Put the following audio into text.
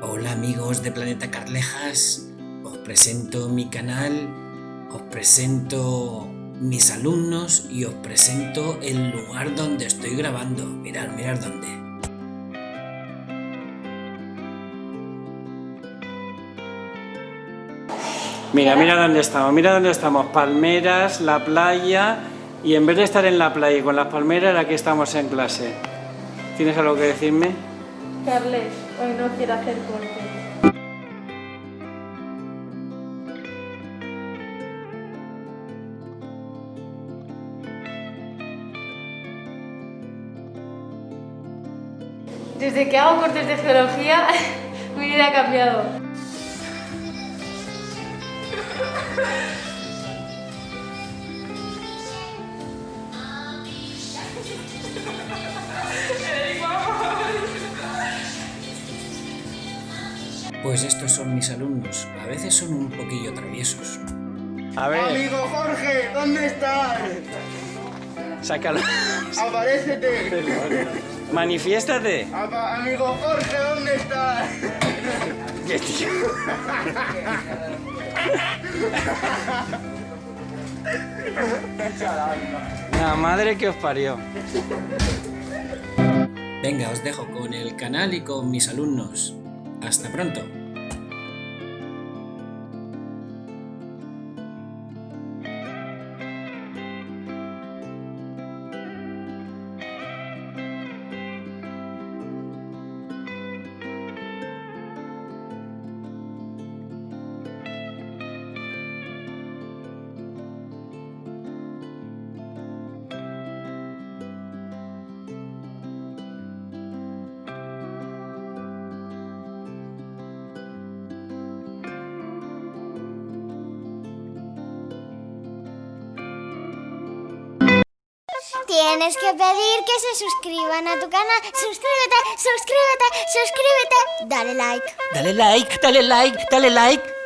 Hola amigos de Planeta Carlejas, os presento mi canal, os presento mis alumnos y os presento el lugar donde estoy grabando. Mirad, mirad dónde. Mira, mira dónde estamos, mira dónde estamos, palmeras, la playa y en vez de estar en la playa y con las palmeras, aquí estamos en clase. ¿Tienes algo que decirme? Carles, hoy no quiero hacer corte. Desde que hago cortes de geología, mi vida ha cambiado. Pues estos son mis alumnos, a veces son un poquillo traviesos. A ver, Amigo Jorge, ¿dónde estás? sácalo. Aparécete. Manifiéstate. Apa- amigo Jorge, ¿dónde estás? Qué tío. La madre que os parió. Venga, os dejo con el canal y con mis alumnos. Hasta pronto. Tienes que pedir que se suscriban a tu canal. Suscríbete, suscríbete, suscríbete. Dale like. Dale like, dale like, dale like.